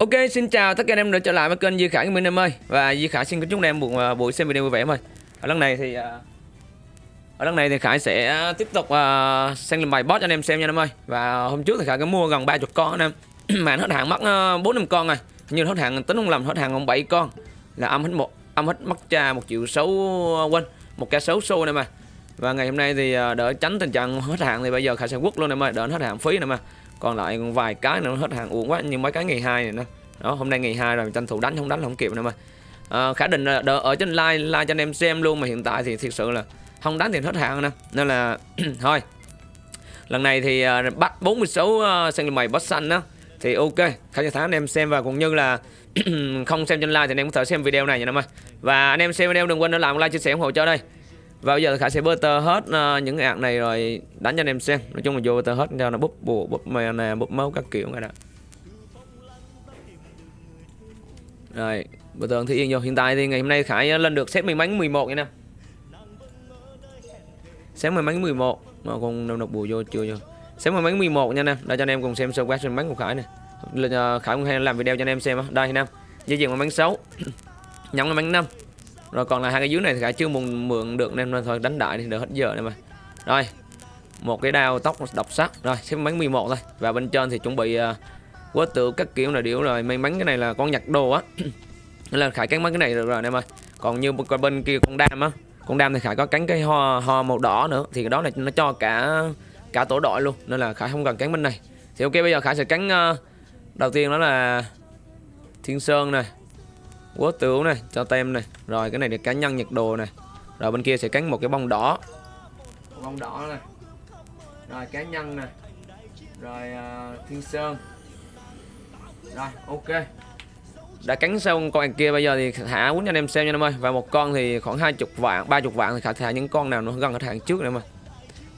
Ok, xin chào tất cả anh em đã trở lại với kênh Duy Khải Minh em ơi. Và Duy Khải xin kính chúc anh em một à, buổi xem video vui vẻ em ơi. Ở lần này thì à, Ở lần này thì Khải sẽ tiếp tục uh, xem làm bài boss cho anh em xem nha em ơi. Và hôm trước thì Khải có mua gần 30 con anh em. Mà hết hàng mất uh, 4 năm con rồi. Như hết hàng tính không lầm hết hàng còn 7 con. Là âm hết một âm hết mất cha một triệu xấu quên một ca xấu xô này mà Và ngày hôm nay thì uh, đỡ tránh tình trạng hết hàng thì bây giờ Khải sẽ quất luôn em ơi Đỡ hết hàng phí này mà còn lại còn vài cái nữa hết hàng uống quá như mấy cái ngày hai này nó đó hôm nay ngày hai rồi tranh thủ đánh không đánh không kịp nữa mà. À, khả định là đợi ở trên like like cho anh em xem luôn mà hiện tại thì thực sự là không đánh thì hết hàng nữa nên là thôi. Lần này thì uh, bắt 46 uh, à, sang mày bắt xanh đó thì ok khá cho tháng anh em xem. Và cũng như là không xem trên like thì anh em có thể xem video này nha em ơi. Và anh em xem video đừng quên để làm like chia sẻ ủng hộ cho đây và bây giờ Khải sẽ butter hết uh, những cái ạc này rồi đánh cho anh em xem. Nói chung là vô butter hết cho nó búp bùa, búp mè nè, búp máu các kiểu này đó Rồi, butter thì yên vô. Hiện tại thì ngày hôm nay Khải ờ, lên được set may bánh 11 nha nè. Set may bánh 11 Mà còn đâu đọc bùa vô chưa vô. Set may bánh 11 nha nè. Để cho anh em cùng xem sơ quát trên bánh của Khải nè. Ờ, Khải cũng hay làm video cho anh em xem á. Đây anh em Di chuyển may bánh 6 Nhắm may bánh 5 rồi còn là hai cái dưới này thì cả chưa mượn mượn được nên thôi đánh đại thì đỡ hết giờ này mà. Rồi một cái đao tóc độc sắc. Rồi xếp bắn 11 thôi. Và bên trên thì chuẩn bị à, uh, quá tự các kiểu là điệu rồi may mắn cái này là con nhặt đồ á. Nên là khải cắn mấy cái này được rồi em ơi. Còn như bên kia con đam á con đam thì khải có cắn cái ho ho màu đỏ nữa. Thì cái đó này nó cho cả cả tổ đội luôn. Nên là khải không cần cắn bên này. Thì ok bây giờ khải sẽ cắn uh, đầu tiên đó là thiên sơn này quốc tửu này cho tem này. Rồi cái này để cá nhân nhật đồ này. Rồi bên kia sẽ cắn một cái bông đỏ. Bông đỏ này. Rồi cá nhân này. Rồi uh, thiên sơn. Rồi ok. Đã cắn xong con kia bây giờ thì thả quýnh cho anh em xem nha em ơi. Và một con thì khoảng hai chục vạn ba chục vạn thì khả thả những con nào nó gần hết hàng trước này mà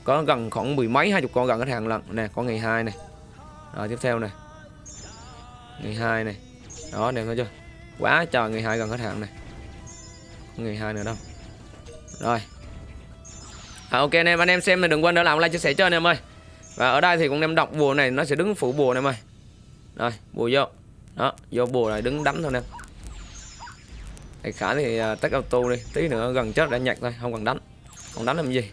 có gần khoảng mười mấy hai chục con gần hết hàng lần. Nè con ngày hai này. Rồi tiếp theo này. Ngày hai này. Đó đẹp chưa quá trời người hai gần hết hạn này. Người hai nữa đâu. Rồi. À, ok anh em anh em xem thì đừng quên đỡ làm like chia sẻ cho anh em ơi. Và ở đây thì cũng em đọc bùa này nó sẽ đứng phủ bùa này em ơi. Rồi bùa vô. Đó vô bùa này đứng đánh thôi nè thầy khả thì à, uh, tắt auto đi tí nữa gần chết đã nhặt thôi không cần đánh. Không đánh làm gì?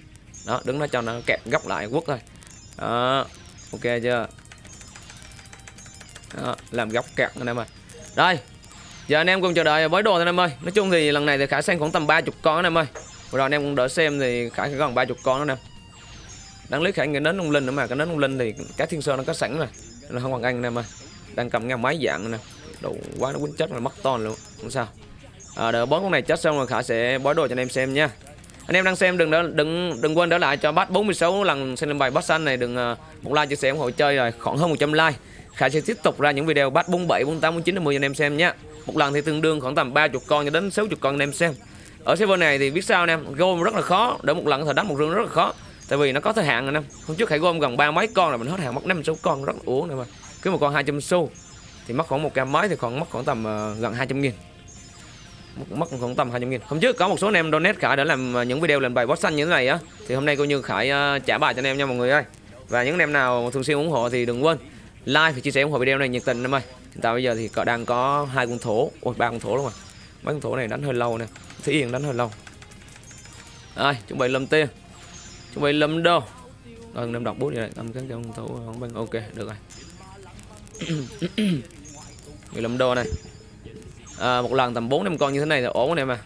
Đó đứng nó cho nó kẹp góc lại quất thôi. Đó ok chưa? Đó, làm góc kẹt anh em ơi. Đây. Giờ anh em cùng chờ đợi với đồ thôi anh em ơi. Nói chung thì lần này thì Khải sang khoảng tầm 30 con anh em ơi. Rồi anh em cũng đỡ xem thì Khải gần 30 con đó nè Đáng lý Khải nghĩ đến ông Linh nữa mà Cái nến ông Linh thì cái thiên sơn nó có sẵn rồi. Nó không còn anh anh em ơi. Đang cầm ngang máy dạng nè. Đồ quá nó quýnh chết là mất ton luôn. Không sao. À, Đợi bón con này chết xong rồi Khải sẽ bói đồ cho anh em xem nha. Anh em đang xem đừng đỡ, đừng đừng quên đỡ lại cho bắt 46 lần xem bài bắt xanh này. Đừng à, một like chia sẻ ủng hộ chơi rồi khoảng hơn 100 like. Khải sẽ tiếp tục ra những video bắt 47 48 49 50 cho anh em xem nhé một lần thì tương đương khoảng tầm 30 con cho đến 60 con anh em xem. Ở server này thì biết sao anh em? Gom rất là khó. Để một lần thời đánh một rương rất là khó. Tại vì nó có thời hạn anh em. Hôm trước hãy gom gần ba mấy con là mình hết hàng mất năm sáu con. Rất là uống này mà. Cứ một con 200 xu. Thì mất khoảng một cam mấy thì còn mất khoảng tầm uh, gần 200 nghìn. Mất khoảng tầm 200 nghìn. Hôm trước có một số anh em donate khải để làm ờ, những video làm bài boss xanh như thế này á. Thì hôm nay coi như khải uh, trả bài cho anh em nha mọi người ơi. Và những anh em nào thường xuyên ủng hộ thì đừng quên like và chia sẻ ủng hộ video này nhiệt tình em ơi chúng tại bây giờ thì cậu đang có hai con thổ ôi ba con thổ luôn mà. Mấy con thổ này đánh hơi lâu nè thí yên đánh hơi lâu. Ai chuẩn bị lâm tiên chuẩn bị lâm đô rồi em đọc bút vậy này tâm cái con thổ không bằng ok được rồi. Người lâm đô này. À, một lần tầm bốn năm con như thế này là ổn anh em à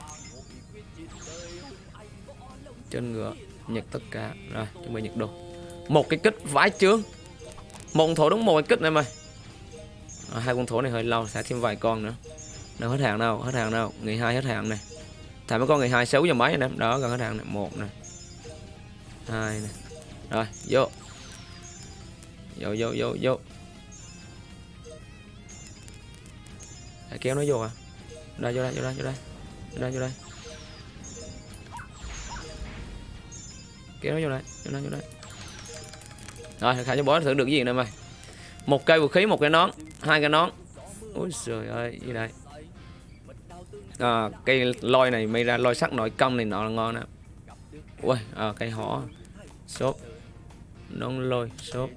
trên ngựa nhật tất cả. Rồi chuẩn bị nhật đồ. Một cái kích vãi chướng. Một thổ đúng một cái kích này mày đó, hai con thổ này hơi lâu sẽ thêm vài con nữa. Đâu hết hàng đâu hết hàng đâu. Ngày hai hết hàng này thả mấy con ngày hai xấu giờ mấy anh em đó gần hết hàng này một này hai này rồi vô. Vô vô vô vô. Để kéo nó vô à đây vô đây vô đây vô đây. Vô đây vô đây. Kéo nó vô đây vô đây vô đây. Rồi khả cho bó thử được cái gì nè mày? Một cây vũ khí một cái nón hai cái nón. Ôi trời ơi như đây à, cây lôi này mới ra lôi sắt nội công này nọ là ngon nè ui à, cây hỏ sốt nón lôi sốt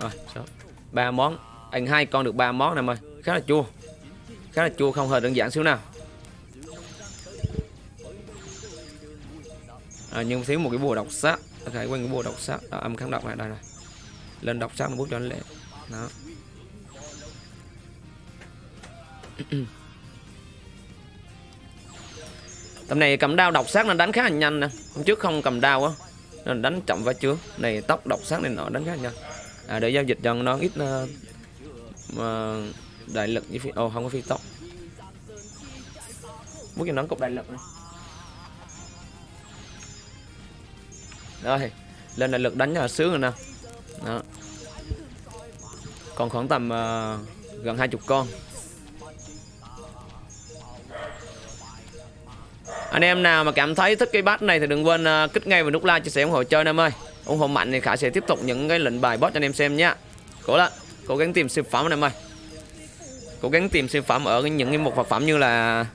rồi sốt ba món. Anh hai con được ba món này mày. Khá là chua. Khá là chua không hề đơn giản xíu nào. À, nhưng thiếu một cái bùa độc sát phải quên cái bùa độc sát âm kháng độc này đây này. Lên độc sát một bút cho anh lệ đó. tầm này cầm đao độc sát nên đánh khá là nhanh nè. Hôm trước không cầm đao á nên đánh chậm và trước này tóc độc sát này nọ đánh khá là nhanh. À, để giao dịch cho nó ít uh, đại lực với phi ồ không có phi tóc bút cho nó cục đại lực này. Rồi lên đại lực đánh là sướng rồi nè. Đó. Còn khoảng tầm uh, gần hai chục con. Anh em nào mà cảm thấy thích cái bát này thì đừng quên uh, kích ngay vào nút like chia sẻ ủng hộ chơi anh em ơi. Ủng hộ mạnh thì khả sẽ tiếp tục những cái lệnh bài boss cho anh em xem nhé cố lên cố gắng tìm siêu phẩm anh em ơi. Cố gắng tìm siêu phẩm ở những cái một vật phẩm như là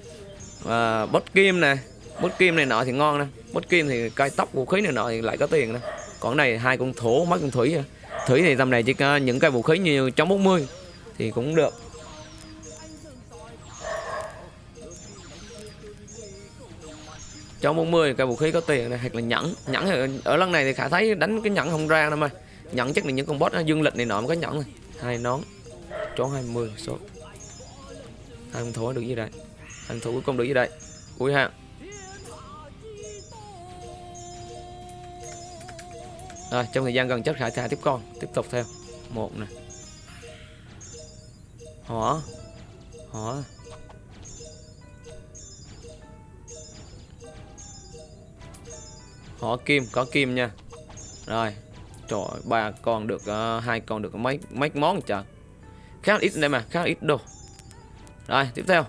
ờ, uh, bot kim này bot kim này nọ thì ngon nè. Bot kim thì cây tóc vũ khí này nọ thì lại có tiền nè. Còn này hai con thổ mấy con thủy thủy thì tầm này chỉ có những cái vũ khí như chống 40 thì cũng được. Cho 40 cây vũ khí có tiền này hoặc là nhẫn. Nhẫn ở, ở lần này thì khả thấy đánh cái nhẫn không ra đâu mà. Nhẫn chắc là những con boss dương lịch này nọ mới có nhẫn này. Hai nón chó 20 số. Hai con thú được gì đây? Anh thủ cuối cùng được gì đây? Cuối ha. Rồi trong thời gian gần chất khải thả tiếp con tiếp tục theo. Một nè. Hỏa. Hỏa. Có kim có kim nha. Rồi trời ba con được uh, hai con được mấy mấy món trời? Khá ít đây mà khá ít đồ. Rồi tiếp theo.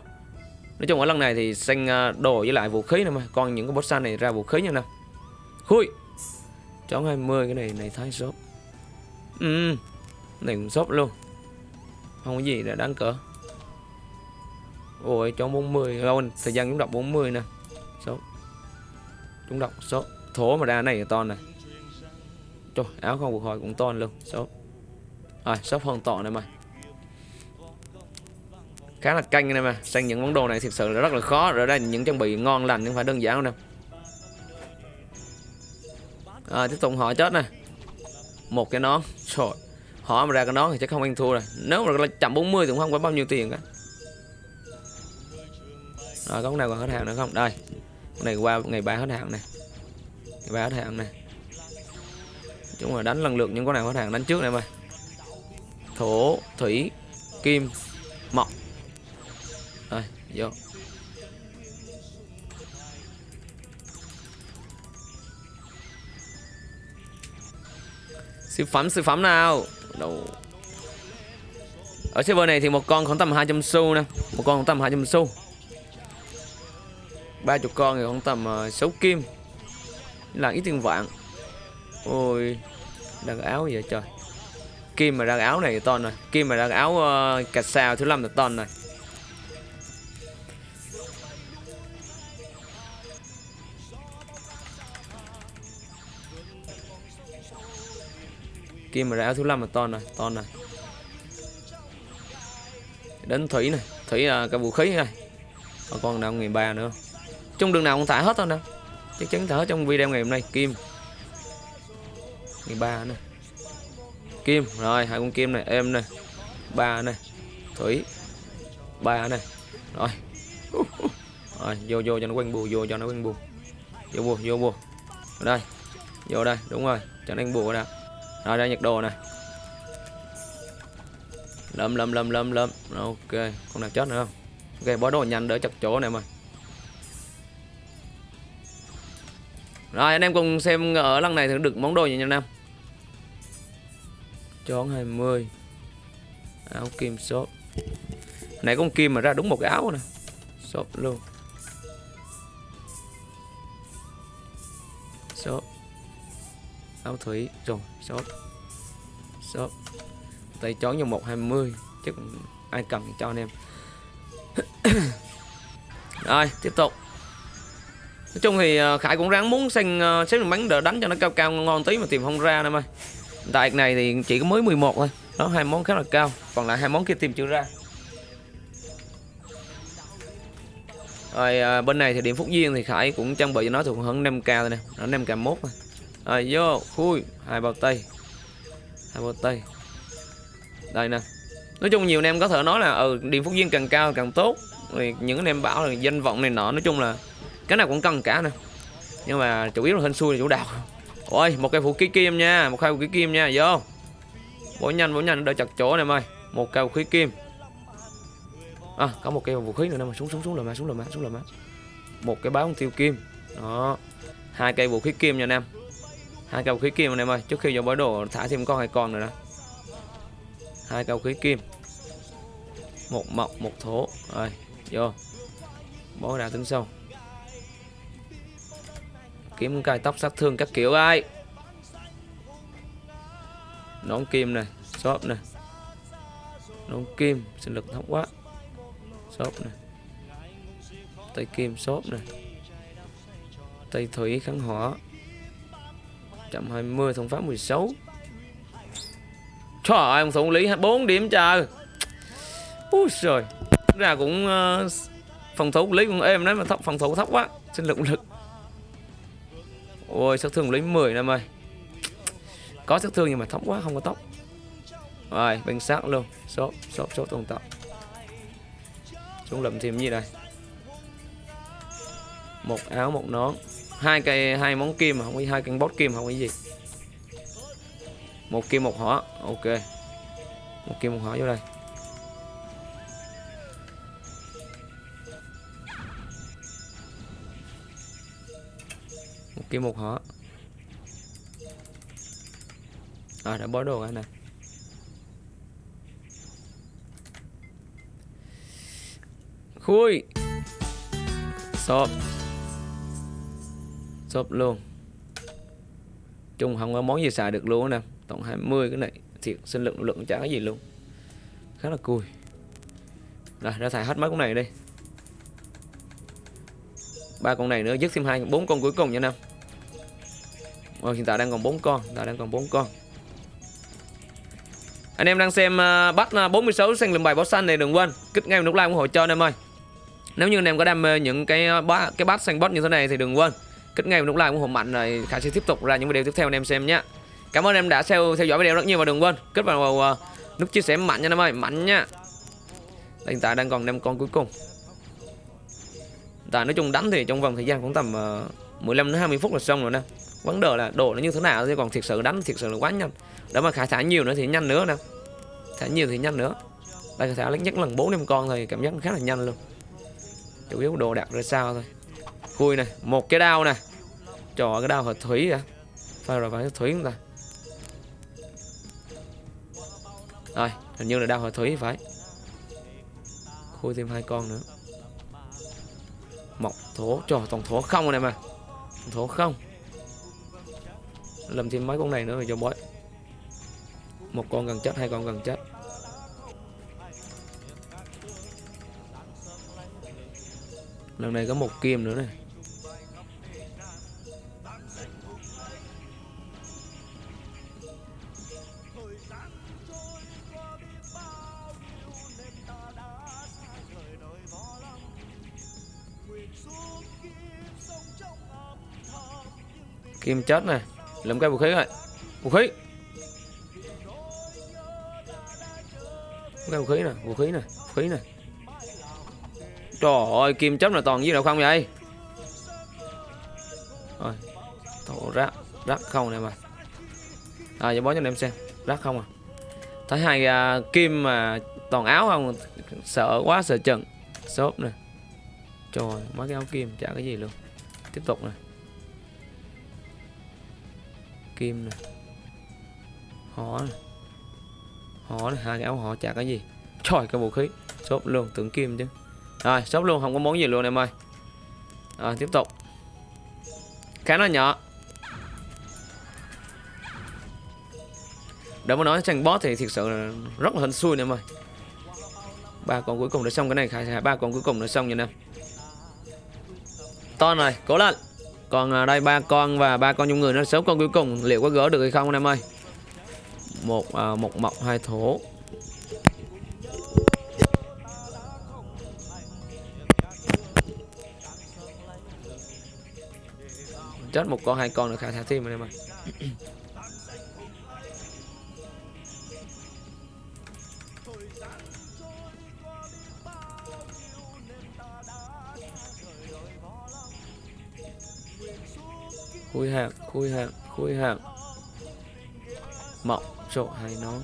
Nói chung ở lần này thì xanh ờ, đồ với lại vũ khí nè mà. Còn những cái boss này ra vũ khí nha nè khui. Chó 20 cái này này thái shop ừ này cũng shop luôn. Không có gì để đáng cỡ. Ôi chó 40 lâu thời gian chúng đọc 40 nè. Shop chúng đọc shop thố mà ra này to này. Trời áo không phục hồi cũng to luôn. Shop rồi shop hoàn to này mà, khá là canh này mà. Sang những món đồ này thực sự là rất là khó. Rồi đây những trang bị ngon lành nhưng phải đơn giản đâu à, tiếp tục họ chết này một cái nón. Trời họ mà ra cái nón thì chắc không ăn thua rồi. Nếu mà là chậm 40 thì cũng không có bao nhiêu tiền cả rồi có nào còn hết hàng nữa không? Đây con này qua ngày ba hết hàng này ba hết hàng này. Chúng là đánh lần lượt những con nào hết hàng đánh trước này mà thổ thủy kim mộc. Rồi vô. Siêu phẩm siêu phẩm nào? Đâu. ở server này thì một con khoảng tầm 200 xu nè. Một con khoảng tầm 200 xu. Ba chục con thì khoảng tầm ờ, uh, 6 kim là ít tiền vạn ôi đang áo vậy trời. Kim mà ra áo này to rồi. Kim mà ra áo uh, cạch sao thứ năm là ton này kim mà ra áo thứ năm là ton này ton này đến thủy này. Thủy là cái vũ khí này. Còn con nào nghìn ba nữa. Trong đường nào cũng thả hết thôi nè chắc chắn thở trong video ngày hôm nay. Kim. Ngày ba này kim rồi hai con kim này em này ba này thủy. Ba này rồi. Rồi vô vô cho nó quanh bù vô cho nó quanh bù vô bù vô bù ở đây vô đây đúng rồi cho nó bù nè, rồi đây nhặt đồ này lâm lâm lâm lâm lâm ok con nào chết nữa không? Ok bỏ đồ nhanh đỡ chặt chỗ này mà rồi, anh em cùng xem ở lần này thì được món đồ gì nha anh em. Chón 20 áo kim shop. Nãy con kim mà ra đúng một cái áo nè. Shop luôn. Shop. Áo thủy. Rồi, shop. Shop. Tay chón cho 120 Chứ ai cần cho anh em. Rồi, tiếp tục nói chung thì ờ, khải cũng ráng muốn xem ờ, xếp đường bắn đỡ đánh cho nó cao cao ngon tí mà tìm không ra em ơi tại này thì chỉ có mới 11 thôi. Đó hai món khá là cao. Còn lại hai món kia tìm chưa ra. Rồi à, bên này thì điểm phúc duyên thì khải cũng trang bị cho nó thuộc hơn 5 k rồi nè. Nó 5 k mốt rồi vô khui hai bao tay hai bao tay đây nè. Nói chung nhiều anh em có thể nói là ừ điểm phúc duyên càng cao càng tốt. Thì những anh em bảo là danh vọng này nọ nói chung là cái nào cũng cần cả nè. Nhưng mà chủ yếu là hên xui là chủ đạo. Ôi một cây vũ khí kim nha, một cây vũ khí kim nha, vô. Bỏ nhanh bỏ nhanh đợi chặt chỗ này mày một cây vũ khí kim. À có một cây vũ khí nữa nè, mà xuống xuống xuống là má, xuống là má, xuống là má. Một cái báo tiêu kim. Đó. Hai cây vũ khí kim nha anh em. Hai cây vũ khí kim anh em ơi. Trước khi vào bãi đồ thả thêm con hai con nữa nè. Hai cây vũ khí kim. Một mộc một thổ. Rồi, vô. Bó đá tính sâu kiếm cài tóc sát thương các kiểu ai. Nón kim này shop này. Nón kim sinh lực thấp quá. Shop này. Tay kim shop này. Tay thủy kháng hỏa. 120 thông pháp 16 Trời ơi, ông thủ lý 4 điểm trời. Úi trời ra cũng uh, phòng thủ lý cũng êm đấy mà thấp phòng thủ thấp quá. Sinh lực lực ôi sát thương lấy 10 năm ơi. Có sát thương nhưng mà thấp quá, không có tóc. Rồi bên sát luôn. Số số số tồn tại xuống lầm thêm gì đây? Một áo, một nón. Hai cây, hai món kim mà không có hai cây bót kim không có gì. Một kim, một hỏa. Ok. Một kim, một hỏa vô đây. Một một họ à đã bó đồ cái này khui. Shop shop luôn. Chung không có món gì xài được luôn nè. Tổng 20 cái này. Thiệt, sinh lượng lượng chả cái gì luôn. Khá là cùi. Rồi, ra xài hết mấy con này đi. Ba con này nữa, dứt thêm hai, bốn con cuối cùng nha nam rồi hiện tại đang còn bốn con hiện tại đang còn bốn con. Anh em đang xem uh, bắt 46 xanh lùm bài báo xanh này đừng quên kích ngay nút like ủng hộ cho anh em ơi. Nếu như anh em có đam mê những cái à, bát cái bát xanh bot như thế này thì đừng quên kích ngay nút like ủng hộ mạnh rồi khả sẽ tiếp tục ra những video tiếp theo anh em xem nhé. Cảm ơn em đã theo theo dõi video rất nhiều và đừng quên kích vào uh, nút chia sẻ mạnh nha anh em ơi mạnh nha. Hiện tại đang còn năm con cuối cùng. Tại nói chung đánh thì trong vòng thời gian cũng tầm uh, 15 đến 20 phút là xong rồi nè vấn đề là đồ nó như thế nào chứ còn thiệt sự đánh, thiệt sự là quá nhanh. Để mà khai thả nhiều nữa thì nhanh nữa nè. Thả nhiều thì nhanh nữa. Đây, khai thả lấy nhất lần bốn năm con thì cảm giác khá là nhanh luôn. Chủ yếu đồ đặt ra sao thôi. Khui này một cái đao này trò cái đao hợp thủy à phải rồi, phải thủy chúng ta? Rồi, hình như là đao hợp thủy phải. Khui thêm hai con nữa. Mọc thổ trò toàn thổ không này mà. Thổ không làm thêm mấy con này nữa rồi cho bói một con gần chết, hai con gần chết. Lần này có một kim nữa này. Kim chết này lượm cái vũ khí rồi. Vũ khí. Cái vũ khí nè vũ khí nè vũ khí nè. Trời ơi kim chấm là toàn với đâu không vậy? Rồi thổ rác rác không này mà. À giờ bó cho anh em xem rác không à. Thấy hai uh, kim mà toàn áo không sợ quá sợ chừng xốp nè. Trời mấy cái áo kim chả cái gì luôn. Tiếp tục nè kim nè. Họ này, họ này hai cái áo họ chả cái gì. Trời cái vũ khí. Sốt luôn tưởng kim chứ. Rồi sốt luôn không có món gì luôn em ơi. Rồi tiếp tục. Khá nó nhỏ. Để mà nói tranh boss thì thực sự là rất là hên xui em ơi. Ba con cuối cùng đã xong cái này khai ba con cuối cùng đã xong nha em to này cố lên còn à, đây ba con và ba con nhung người nó sáu con cuối cùng. Liệu có gỡ được hay không anh em ơi? Một à, một mộc hai thổ chết một con hai con nữa khả thác thêm anh em ơi. khui hàng khui hàng khui hàng mộng sổ hay nón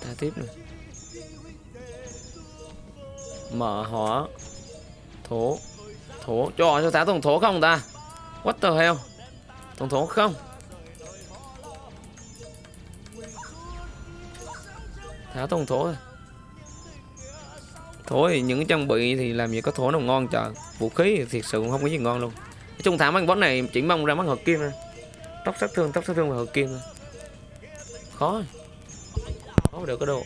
ta tiếp này mở hỏa. Thổ. Thổ. Cho cho ta tổng thổ không ta? What the hell? Tổng thổ không? Thả thông thổ thôi thổ những trang bị thì làm gì có thổ nào ngon trời vũ khí thì thiệt sự cũng không có gì ngon luôn. Nói chung thả mấy boss này chỉ mong ra mắt hợp kim thôi. Tóc sát thương tóc sát thương và hợp kim thôi. Khó. Khó mà được cái đồ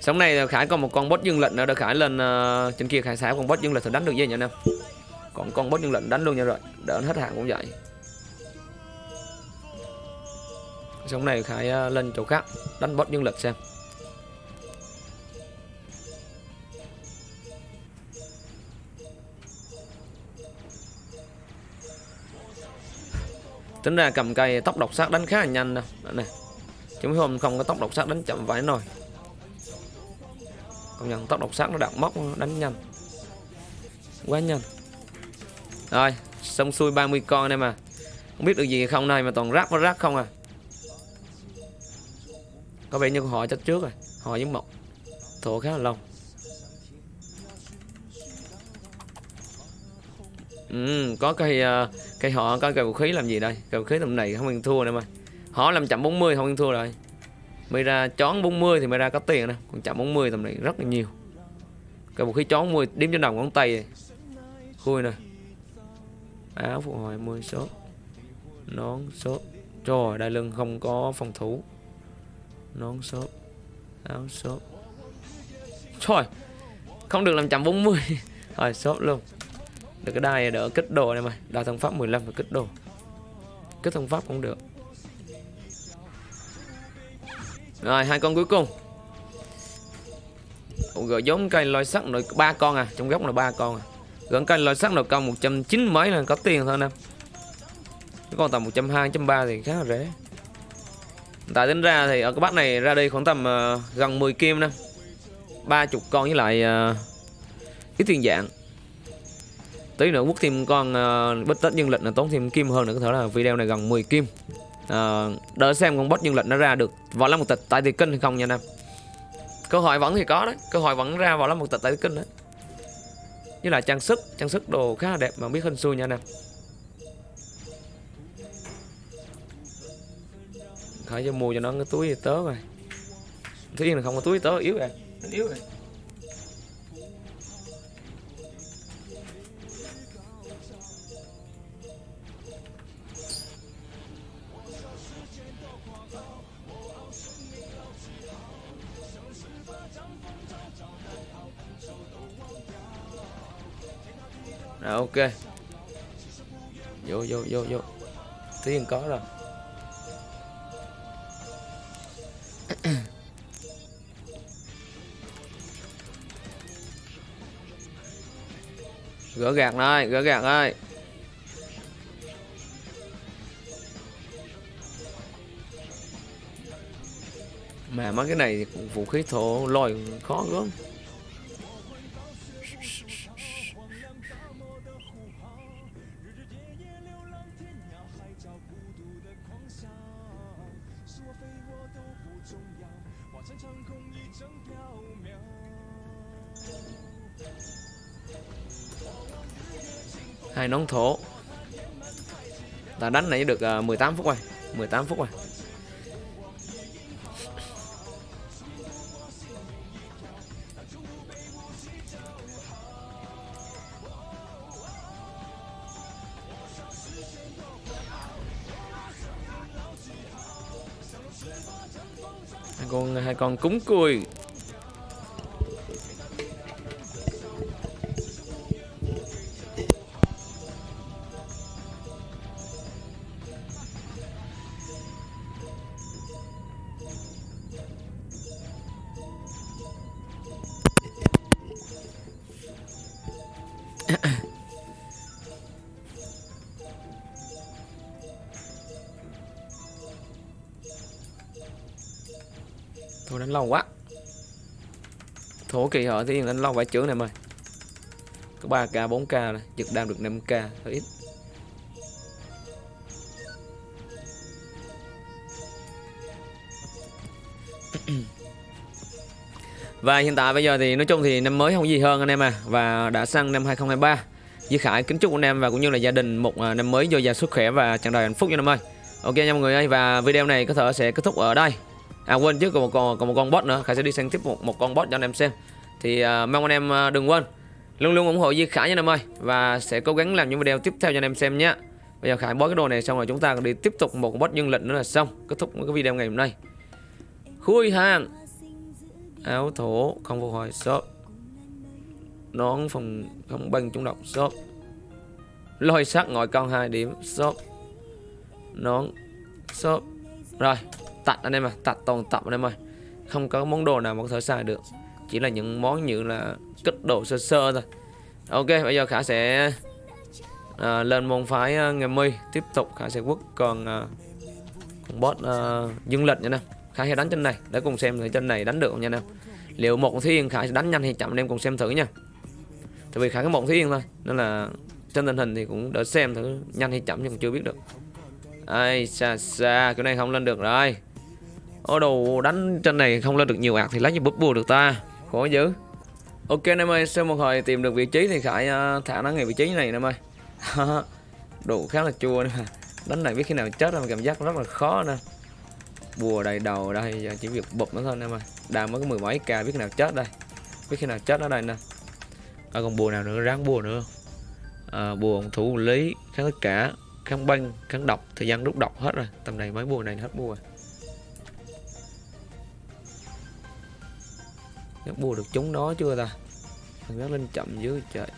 Sống này Khải còn một con boss dương lệnh nữa. Khải lên uh, trên kia Khải xả con boss dương lệnh thì đánh được gì nhỉ anh em còn con boss nhân lệnh đánh luôn nha rồi. Đỡ hết hàng cũng vậy. Xong này Khải à, lên chỗ khác, đánh boss nhân lệnh xem. Tính ra cầm cây tóc độc sát đánh khá là nhanh nè. Này hôm không có tóc độc sát đánh chậm vãi nồi công nhận tóc độc sát nó đặt móc, đánh nhanh. Quá nhanh rồi xong xuôi 30 con đây mà. Không biết được gì không này mà toàn rác với rác không à. Có vẻ như họ chắc trước rồi. Họ giống mộc thổ khá là lâu. Ừ, có cây ờ, cây họ có cây vũ khí làm gì đây? Cây vũ khí tầm này không ăn thua nữa mà. Họ làm chậm 40 không ăn thua rồi. Mày ra chón 40 thì mày ra có tiền nè còn chậm 40 tầm này rất là nhiều. Cây vũ khí chón 40 đếm trên đầu ngón tay. Khui nè áo phục hồi 10 số nón số trời đại lưng không có phòng thủ. Nón số áo số trời, không được làm chậm 40 rồi số luôn. Được cái đai đỡ kích đồ này mày đai thông pháp 15 và kích đồ. Kích thông pháp cũng được. Rồi, hai con cuối cùng. Gỡ giống cây loài sắt rồi ba con à? Trong góc là ba con à? Gần cây loại sắt nội công 190 mấy là có tiền thôi nè cái con tầm 120 130 thì khá là rẻ. Tại tính ra thì ở cái bát này ra đi khoảng tầm uh, gần 10 kim nè ba chục con với lại ờ, uh, cái tiền dạng. Tí nữa quốc thêm con ờ, uh, bích tết nhân lịch là tốn thêm kim hơn nữa có thể là video này gần 10 kim. Uh, đợi xem con boss nhân lịch nó ra được vào lắm một tịch tại thì kinh hay không nha nam cơ hội vẫn thì có đấy cơ hội vẫn ra vào lắm một tịch tại kinh đấy với là trang sức trang sức đồ khá là đẹp mà biết hình xui nha nam khởi cho mua cho nó cái túi tớ rồi thứ nhiên là không có túi tớ, yếu rồi. Yếu rồi. À, ok. Vô vô vô vô. Tiền có rồi. Gỡ gạt này, gỡ gạt ơi Mà mấy cái này vũ khí thổ lòi khó gớm hai nón thổ. Ta đánh này được à, 18 phút rồi 18 phút rồi. Hai con hai con cúng cùi. Lâu quá. Thổ kỳ họ thì anh lâu phải chướng này mày có 3k 4k này giật đam được 5k hơi ít. Và hiện tại bây giờ thì nói chung thì năm mới không gì hơn anh em à. Và đã sang năm 2023 Duy Khải kính chúc anh em và cũng như là gia đình một à, năm mới dồi dào sức khỏe và tràn đầy hạnh phúc nha năm ơi. Ok nha mọi người ơi, và video này có thể sẽ kết thúc ở đây. À quên chứ còn một con còn một con bot nữa. Khải sẽ đi sang tiếp một, một con bot cho anh em xem. Thì uh, mong anh em uh, đừng quên. Luôn luôn ủng hộ Duy Khải nha anh em ơi. Và sẽ cố gắng làm những video tiếp theo cho anh em xem nhé. Bây giờ Khải bó cái đồ này xong rồi chúng ta đi tiếp tục một con bot nhân lệnh nữa là xong. Kết thúc cái video ngày hôm nay. Khui hàng. Áo thổ không phục hồi shop. Nón phòng không băng trúng độc shop. Lôi sắc ngồi con hai điểm shop. Nón shop. Rồi tạch anh em à tạch toàn tập anh em ơi. Không có món đồ nào mà có thể xài được. Chỉ là những món như là kích đồ sơ sơ thôi. Ok bây giờ khả sẽ à, lên môn phái uh, ngày mi tiếp tục khả sẽ quất còn uh, à, con boss uh, dương lịch nha nè. Khải sẽ đánh trên này để cùng xem thử trên này đánh được không nha nè. Liệu một thiên Khải sẽ đánh nhanh hay chậm anh em cùng xem thử nha. Tại vì Khải có một thiên thôi nên là trên tình hình thì cũng đỡ xem thử nhanh hay chậm nhưng chưa biết được. Ai xa xa cái này không lên được rồi ô đồ đánh trên này không lên được nhiều ạc thì lấy như búp bùa được ta. Khó dữ. Ok anh em ơi sau một hồi tìm được vị trí thì khải uh, ờ, thả nó ngay vị trí này anh em ơi. Đồ khá là chua nữa. Đánh này biết khi nào chết mà cảm giác rất là khó nè. Bùa đầy đầu đây giờ chỉ việc bụp nó thôi em ơi. Đang mới có mười mấy k biết khi nào chết đây. Biết khi nào chết ở đây nè. À, còn bùa nào nữa? Ráng bùa nữa. À, bùa thủ lý kháng tất cả kháng băng kháng độc thời gian rút độc hết rồi. Tầm này mấy bùa này hết bùa. Chắc bùa được chúng nó chưa ta? Thằng gác lên chậm dưới trời.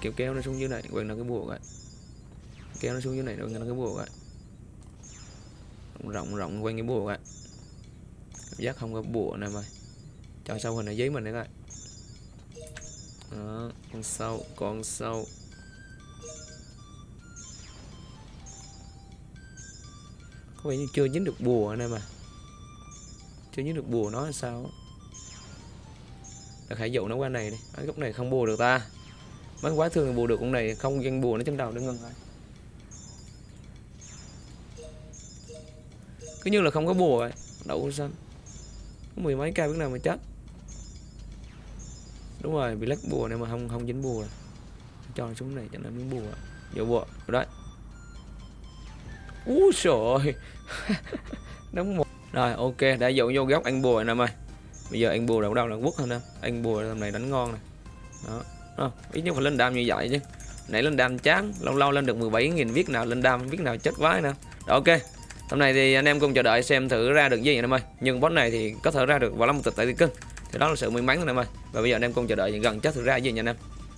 Kéo kéo nó xuống dưới này quên nó cái bùa rồi, kéo nó xuống dưới này quên nó cái bùa rồi, rộng rộng quanh cái bùa rồi, cảm giác không có bùa này mà cho sâu hình ở dưới mình nữa coi. Đó, con sâu con sâu. Có vẻ như chưa dính được bùa này mà chưa dính được bùa nó hay sao được hãy dụ nó qua này đi. Ở góc này không bùa được ta. Mấy quá thương bùa được con này, Không dân bùa nó trên đầu nó ngưng rồi cứ như là không có bùa ấy đậu xanh có mười mấy ca biết nào mà chết. Đúng rồi, bị lắc bùa này mà không không dính bùa. Cho xuống này cho nó miếng bùa. Vô bùa rồi đấy úi trời đóng một. Rồi, ok, đã dụ vô góc anh bùa nè mày bây giờ anh bùa đâu đâu là quốc hơn nè. Anh bùa tầm này đánh ngon này đó. À, ít nhất phải lên đam như vậy chứ. Nãy lên đam chán lâu lâu lên được 17.000 viết nào lên đam viết nào chết vái nè. Ok. Hôm nay thì anh em cùng chờ đợi xem thử ra được gì anh em ơi nhưng boss này thì có thể ra được vào lắm một tịch tại thì cưng thì đó là sự may mắn anh em ơi và bây giờ anh em cùng chờ đợi gần chết thử ra gì nha anh em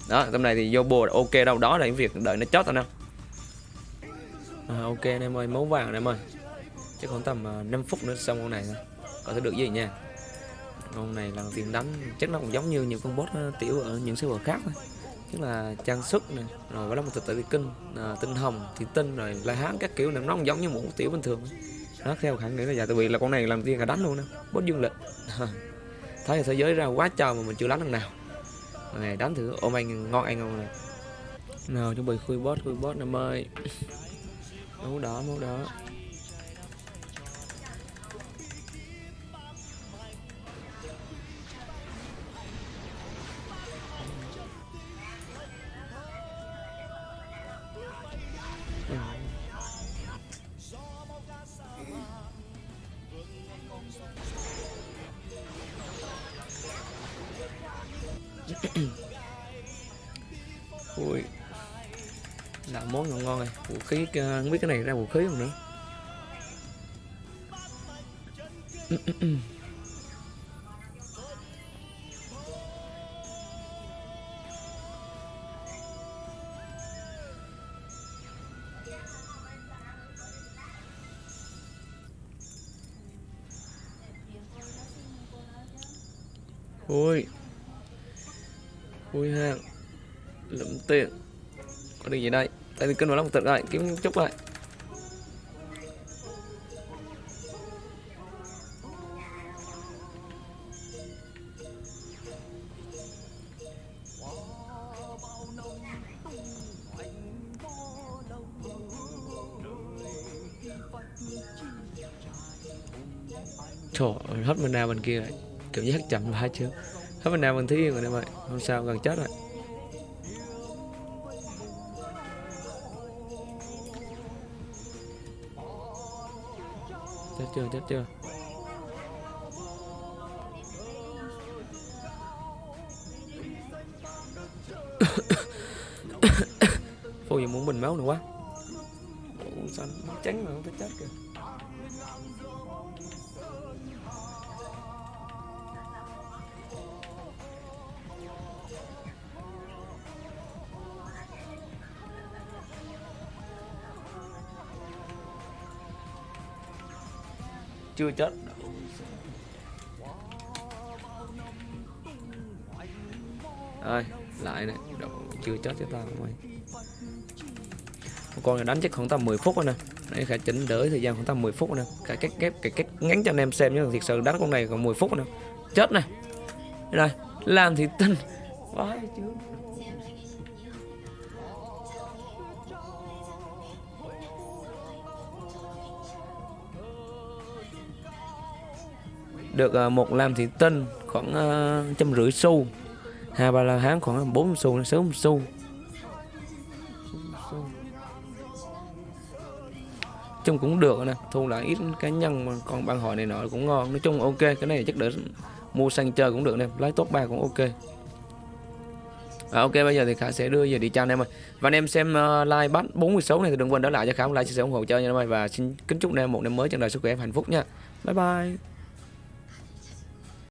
đó hôm nay thì vô bùa ok đâu đó là những việc đợi nó chót anh em à, ok anh em ơi máu vàng anh em ơi chắc khoảng tầm à, 5 phút nữa xong con này thôi có thể được gì nha? Con này lần tiền đánh chắc nó cũng giống như những con boss tiểu ở những server khác thôi. Tức là trang sức này rồi có là một tự kinh à, tinh hồng thì tinh rồi la hán các kiểu này nó cũng giống như một tiểu bình thường. Nó theo khẳng định là dạ tại vì là con này làm tiên cả đánh luôn đó bốt dương lịch. Thấy là thế giới ra quá trời mà mình chưa đánh lần nào. Này đánh thử ôm anh ngon anh không này nào chuẩn bị khui boss khui boss năm ơi máu đỏ máu đỏ cái không biết cái này ra vũ khí không nữa. Ui ui ha. Lụm tiền có được gì đây? tại vì cân vào một tận lại kiếm chốc lại. Trời ơi, hết mana bên kia rồi. Kiểu như hắt chậm hai chưa? Hết mình nào bên thứ yên rồi em ơi Không sao, gần chết rồi. Chết chưa chết chưa? Phô gì muốn bình máu nữa quá. Ủa, sao nó trắng mà không chết kìa. Chưa chết. Ơi lại này Đâu, chưa chết cho tao mày con này đánh chắc khoảng tầm 10 phút rồi nè. Đấy, khả chỉnh đỡ thời gian khoảng tầm 10 phút rồi nè. Cả cách ghép cái cách ngắn cho anh em xem nhé. Thiệt sự đánh con này còn 10 phút rồi nè. Chết này đây làm thì tin. Vãi chứ. Được ờ, một làm thị tinh khoảng ờ, trăm rưỡi xu. Hai ba la hán khoảng bốn xu sáu xu. Chung cũng được nè thu lại ít cá nhân mà còn bạn hỏi này nọ cũng ngon. Nói chung ok cái này chắc để mua sang chơi cũng được nè lái tốt ba cũng ok. À, ok bây giờ thì khả sẽ đưa về đi chào anh em ơi. Và anh em xem uh, like bắt 46 này thì đừng quên đó lại cho khả like chia sẻ ủng hộ cho nha anh em ơi. Và xin kính chúc anh em một năm mới tràn đời sức khỏe và hạnh phúc nha. Bye bye.